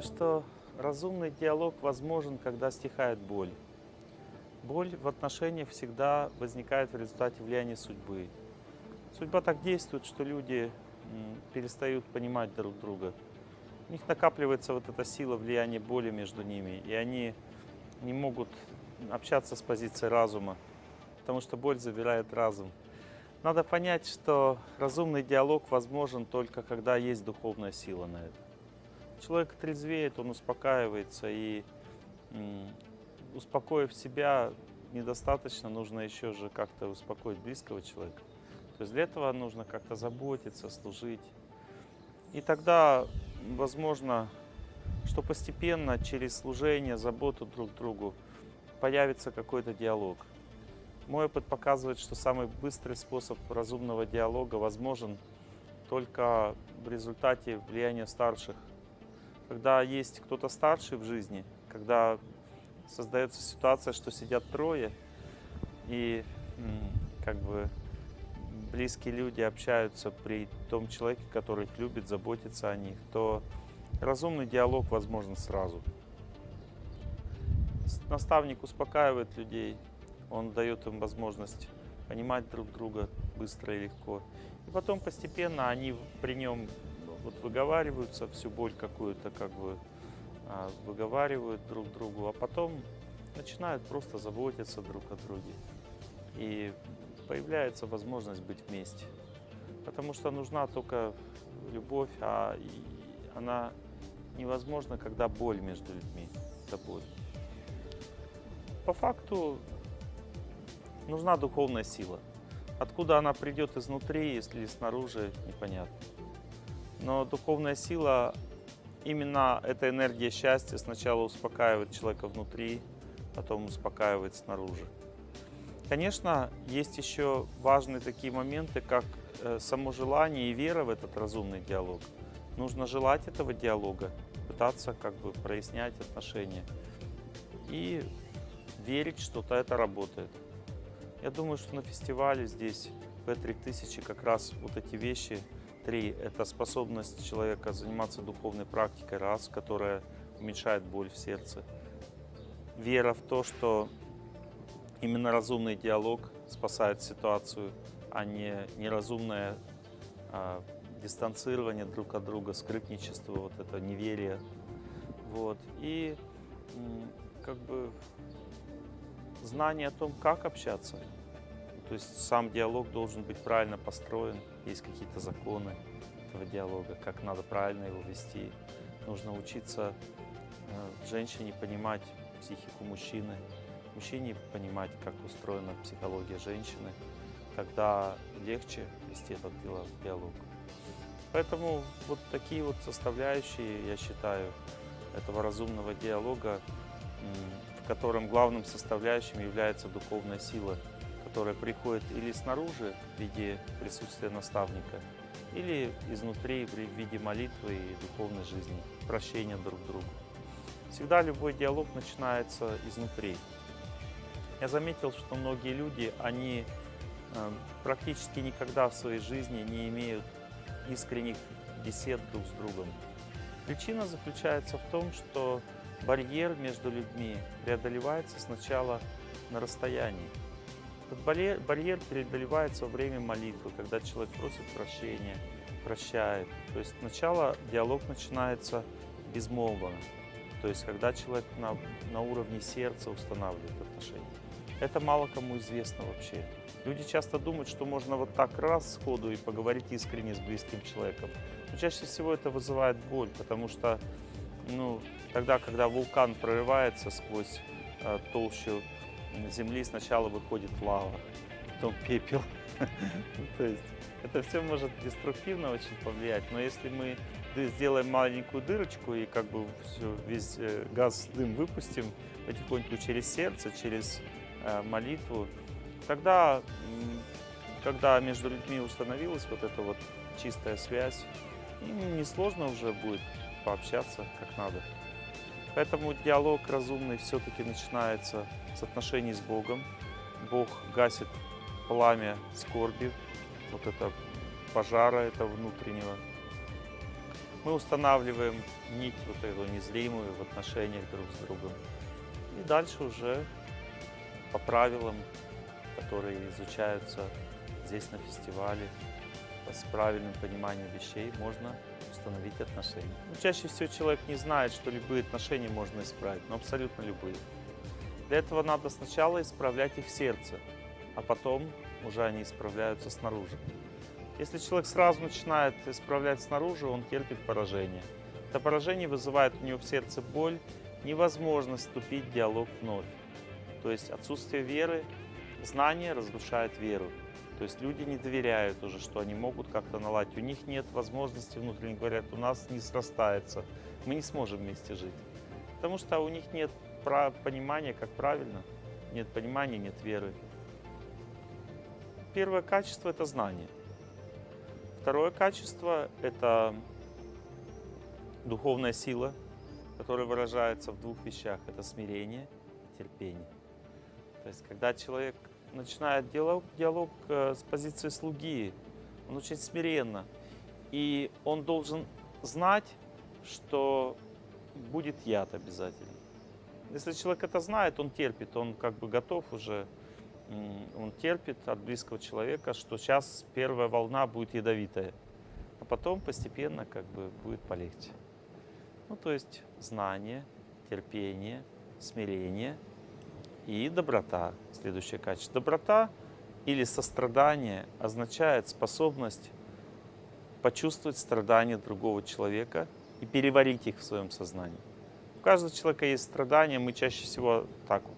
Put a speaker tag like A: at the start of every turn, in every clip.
A: что разумный диалог возможен, когда стихает боль. Боль в отношениях всегда возникает в результате влияния судьбы. Судьба так действует, что люди перестают понимать друг друга. У них накапливается вот эта сила влияния боли между ними, и они не могут общаться с позиции разума, потому что боль забирает разум. Надо понять, что разумный диалог возможен только когда есть духовная сила на это. Человек трезвеет, он успокаивается, и успокоив себя, недостаточно, нужно еще же как-то успокоить близкого человека. То есть для этого нужно как-то заботиться, служить. И тогда, возможно, что постепенно через служение, заботу друг другу появится какой-то диалог. Мой опыт показывает, что самый быстрый способ разумного диалога возможен только в результате влияния старших. Когда есть кто-то старший в жизни, когда создается ситуация, что сидят трое, и как бы близкие люди общаются при том человеке, который их любит, заботится о них, то разумный диалог возможен сразу. Наставник успокаивает людей, он дает им возможность понимать друг друга быстро и легко. И потом постепенно они при нем вот выговариваются, всю боль какую-то как бы а, выговаривают друг другу, а потом начинают просто заботиться друг о друге. И появляется возможность быть вместе. Потому что нужна только любовь, а она невозможна, когда боль между людьми. Это боль. По факту нужна духовная сила. Откуда она придет изнутри, если снаружи, непонятно. Но духовная сила, именно эта энергия счастья сначала успокаивает человека внутри, потом успокаивает снаружи. Конечно, есть еще важные такие моменты, как э, само желание и вера в этот разумный диалог. Нужно желать этого диалога, пытаться как бы прояснять отношения и верить, что это работает. Я думаю, что на фестивале здесь, в P3000, как раз вот эти вещи, три, это способность человека заниматься духовной практикой, раз, которая уменьшает боль в сердце. Вера в то, что именно разумный диалог спасает ситуацию, а не неразумное а, дистанцирование друг от друга, скрытничество, вот это неверие. Вот. И как бы знание о том, как общаться. То есть сам диалог должен быть правильно построен, есть какие-то законы этого диалога, как надо правильно его вести. Нужно учиться э, женщине понимать психику мужчины, мужчине понимать, как устроена психология женщины. Тогда легче вести этот диалог. Поэтому вот такие вот составляющие, я считаю, этого разумного диалога в котором главным составляющим является духовная сила, которая приходит или снаружи в виде присутствия наставника, или изнутри в виде молитвы и духовной жизни, прощения друг другу. Всегда любой диалог начинается изнутри. Я заметил, что многие люди, они э, практически никогда в своей жизни не имеют искренних бесед друг с другом. Причина заключается в том, что барьер между людьми преодолевается сначала на расстоянии. Этот барьер преодолевается во время молитвы, когда человек просит прощения, прощает. То есть сначала диалог начинается безмолвно, то есть когда человек на, на уровне сердца устанавливает отношения. Это мало кому известно вообще. Люди часто думают, что можно вот так раз сходу и поговорить искренне с близким человеком. Но чаще всего это вызывает боль, потому что ну, тогда, когда вулкан прорывается сквозь э, толщу земли, сначала выходит лава, потом пепел. То есть это все может деструктивно очень повлиять, но если мы сделаем маленькую дырочку и как бы все, весь э, газ, дым выпустим потихоньку через сердце, через э, молитву, тогда, когда между людьми установилась вот эта вот чистая связь, несложно уже будет пообщаться как надо. Поэтому диалог разумный все-таки начинается с отношений с Богом. Бог гасит пламя скорби, вот это пожара этого внутреннего. Мы устанавливаем нить вот эту незримую в отношениях друг с другом. И дальше уже по правилам, которые изучаются здесь на фестивале, с правильным пониманием вещей можно установить отношения. Ну, чаще всего человек не знает, что любые отношения можно исправить, но абсолютно любые. Для этого надо сначала исправлять их сердце, а потом уже они исправляются снаружи. Если человек сразу начинает исправлять снаружи, он терпит поражение. Это поражение вызывает у него в сердце боль, невозможность вступить в диалог вновь. То есть отсутствие веры, знание разрушает веру. То есть люди не доверяют уже, что они могут как-то наладить. У них нет возможности внутренне говорят, у нас не срастается, мы не сможем вместе жить. Потому что у них нет понимания, как правильно, нет понимания, нет веры. Первое качество – это знание. Второе качество – это духовная сила, которая выражается в двух вещах. Это смирение и терпение. То есть, когда человек начинает диалог, диалог э, с позиции слуги, он очень смиренно. И он должен знать, что будет яд обязательно. Если человек это знает, он терпит, он как бы готов уже он терпит от близкого человека, что сейчас первая волна будет ядовитая, а потом постепенно как бы будет полегче. Ну, то есть знание, терпение, смирение и доброта. Следующее качество. Доброта или сострадание означает способность почувствовать страдания другого человека и переварить их в своем сознании. Каждого человека есть страдания, мы чаще всего так вот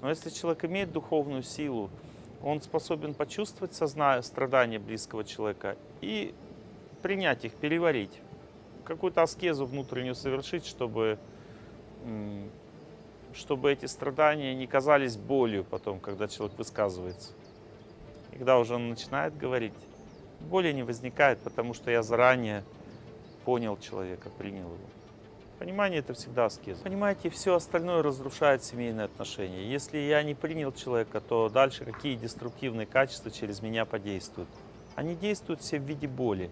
A: но если человек имеет духовную силу, он способен почувствовать сознание, страдания близкого человека и принять их, переварить. Какую-то аскезу внутреннюю совершить, чтобы, чтобы эти страдания не казались болью потом, когда человек высказывается. И когда уже он начинает говорить, боли не возникает, потому что я заранее понял человека, принял его. Понимание – это всегда аскеза. Понимаете, все остальное разрушает семейные отношения. Если я не принял человека, то дальше какие деструктивные качества через меня подействуют? Они действуют все в виде боли.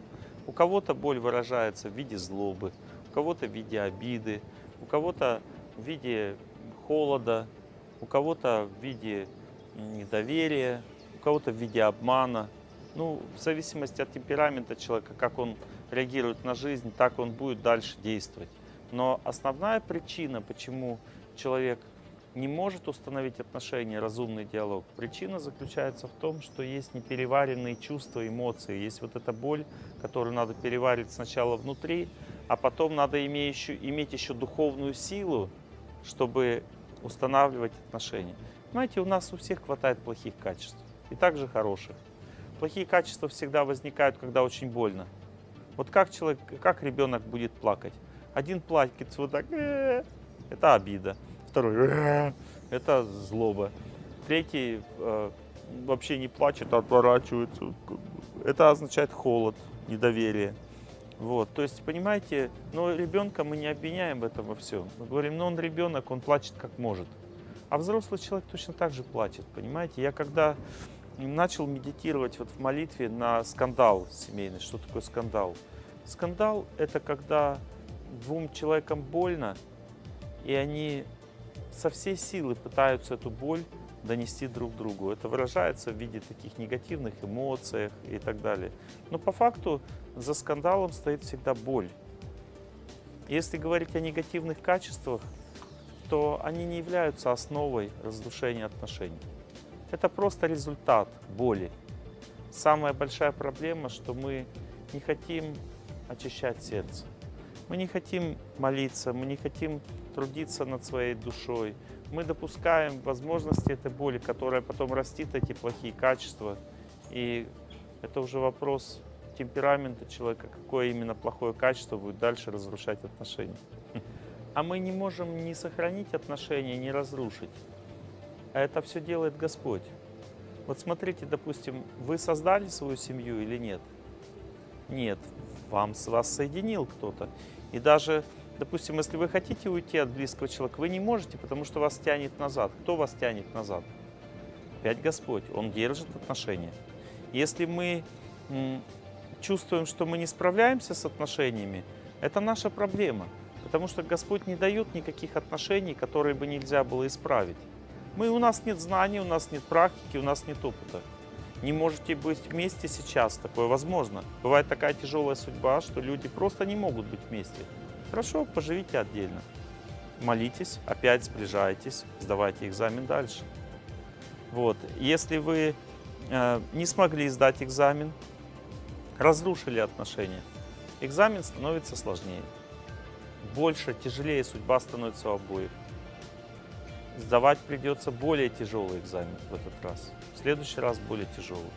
A: У кого-то боль выражается в виде злобы, у кого-то в виде обиды, у кого-то в виде холода, у кого-то в виде недоверия, у кого-то в виде обмана. Ну, в зависимости от темперамента человека, как он реагирует на жизнь, так он будет дальше действовать. Но основная причина, почему человек не может установить отношения, разумный диалог, причина заключается в том, что есть непереваренные чувства, эмоции. Есть вот эта боль, которую надо переварить сначала внутри, а потом надо иметь еще, иметь еще духовную силу, чтобы устанавливать отношения. Понимаете, у нас у всех хватает плохих качеств и также хороших. Плохие качества всегда возникают, когда очень больно. Вот как человек, как ребенок будет плакать? Один плакает вот так, э, это обида. Второй, э, это злоба. Третий э, вообще не плачет, а отворачивается. Это означает холод, недоверие. Вот, то есть, понимаете, но ребенка мы не обвиняем в этом во всем. Мы говорим, ну он ребенок, он плачет как может. А взрослый человек точно так же плачет, понимаете. Я когда начал медитировать вот в молитве на скандал семейный, что такое скандал? Скандал – это когда двум человекам больно, и они со всей силы пытаются эту боль донести друг другу. Это выражается в виде таких негативных эмоций и так далее. Но по факту за скандалом стоит всегда боль. Если говорить о негативных качествах, то они не являются основой разрушения отношений. Это просто результат боли. Самая большая проблема, что мы не хотим очищать сердце. Мы не хотим молиться, мы не хотим трудиться над своей душой. Мы допускаем возможности этой боли, которая потом растит эти плохие качества. И это уже вопрос темперамента человека, какое именно плохое качество будет дальше разрушать отношения. А мы не можем ни сохранить отношения, ни разрушить. А это все делает Господь. Вот смотрите, допустим, вы создали свою семью или нет? Нет, вам с вас соединил кто-то. И даже, допустим, если вы хотите уйти от близкого человека, вы не можете, потому что вас тянет назад. Кто вас тянет назад? Опять Господь. Он держит отношения. Если мы чувствуем, что мы не справляемся с отношениями, Это наша проблема. Потому что Господь не дает никаких отношений, которые бы нельзя было исправить. Мы, у нас нет знаний, у нас нет практики, у нас нет опыта. Не можете быть вместе сейчас, такое возможно. Бывает такая тяжелая судьба, что люди просто не могут быть вместе. Хорошо, поживите отдельно. Молитесь, опять сближайтесь, сдавайте экзамен дальше. Вот. Если вы э, не смогли сдать экзамен, разрушили отношения, экзамен становится сложнее. Больше, тяжелее судьба становится у обоих. Сдавать придется более тяжелый экзамен в этот раз. В следующий раз более тяжелый.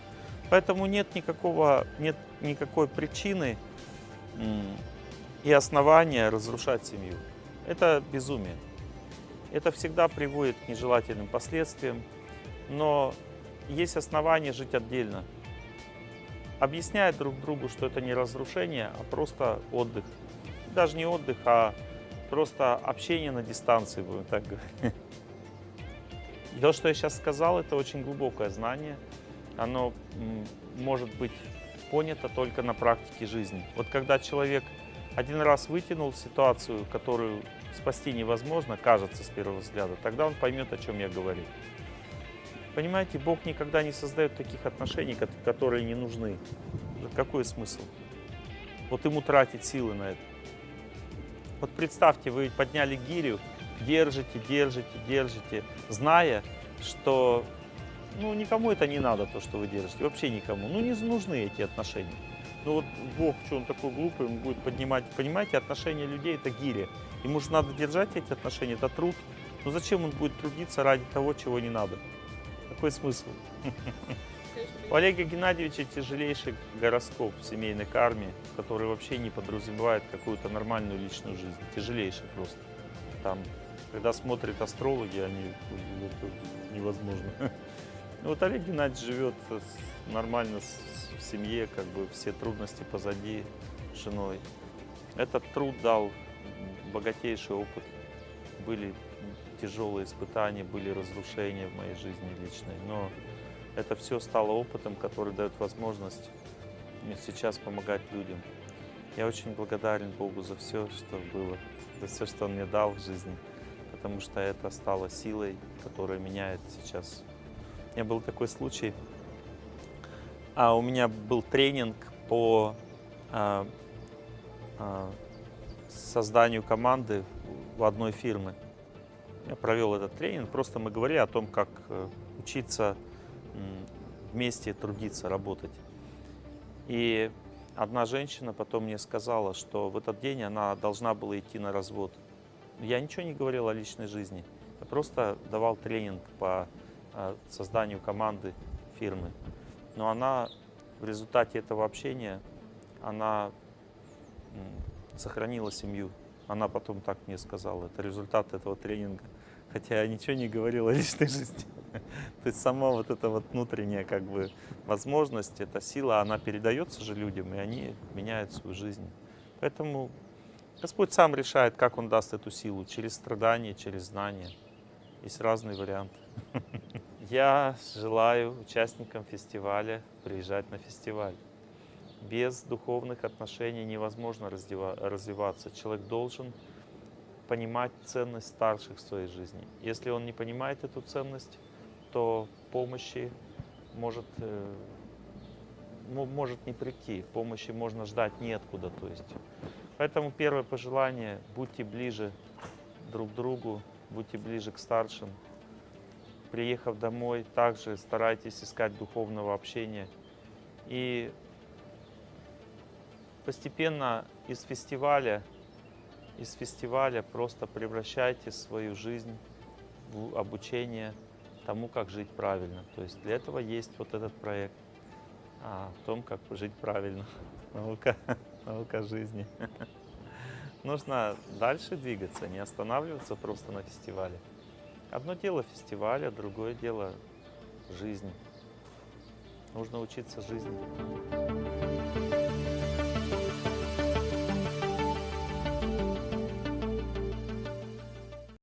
A: Поэтому нет, никакого, нет никакой причины и основания разрушать семью. Это безумие. Это всегда приводит к нежелательным последствиям, но есть основания жить отдельно. Объясняя друг другу, что это не разрушение, а просто отдых. Даже не отдых, а просто общение на дистанции, будем так говорить. То, что я сейчас сказал, это очень глубокое знание. Оно может быть понято только на практике жизни. Вот когда человек один раз вытянул ситуацию, которую спасти невозможно, кажется с первого взгляда, тогда он поймет, о чем я говорю. Понимаете, Бог никогда не создает таких отношений, которые не нужны. Какой смысл? Вот ему тратить силы на это. Вот представьте, вы подняли гирю, держите, держите, держите, зная, что ну, никому это не надо, то, что вы держите, вообще никому. Ну, не нужны эти отношения. Ну вот Бог, что он такой глупый, он будет поднимать, понимаете, отношения людей это гиря. Ему же надо держать эти отношения, это труд. Ну зачем он будет трудиться ради того, чего не надо? Какой смысл? У Олега Геннадьевича тяжелейший гороскоп в семейной карме, который вообще не подразумевает какую-то нормальную личную жизнь. Тяжелейший просто. Там, когда смотрят астрологи, они это невозможно. Вот Олег Геннадьевич живет нормально в семье, как бы все трудности позади с женой. Этот труд дал богатейший опыт. Были тяжелые испытания, были разрушения в моей жизни личной, но это все стало опытом, который дает возможность сейчас помогать людям. Я очень благодарен Богу за все, что было, за все, что Он мне дал в жизни, потому что это стало силой, которая меняет сейчас. У меня был такой случай, а у меня был тренинг по а, а, созданию команды в одной фирме. Я провел этот тренинг, просто мы говорили о том, как э, учиться вместе трудиться, работать. И одна женщина потом мне сказала, что в этот день она должна была идти на развод. Я ничего не говорил о личной жизни. Я просто давал тренинг по э, созданию команды фирмы. Но она в результате этого общения, она сохранила семью. Она потом так мне сказала. Это результат этого тренинга. Хотя я ничего не говорил о личной жизни. То есть сама вот эта вот внутренняя как бы возможность, эта сила, она передается же людям, и они меняют свою жизнь. Поэтому Господь сам решает, как Он даст эту силу, через страдания, через знания. Есть разные варианты. Я желаю участникам фестиваля приезжать на фестиваль. Без духовных отношений невозможно развиваться. Человек должен понимать ценность старших в своей жизни. Если он не понимает эту ценность, то помощи может, э, может не прийти, помощи можно ждать неоткуда. То есть. Поэтому первое пожелание – будьте ближе друг к другу, будьте ближе к старшим. Приехав домой, также старайтесь искать духовного общения. И постепенно из фестиваля, из фестиваля просто превращайте свою жизнь в обучение – тому, как жить правильно. То есть для этого есть вот этот проект а, о том, как жить правильно. Наука, наука жизни. Нужно дальше двигаться, не останавливаться просто на фестивале. Одно дело фестиваля, другое дело жизни. Нужно учиться жизни.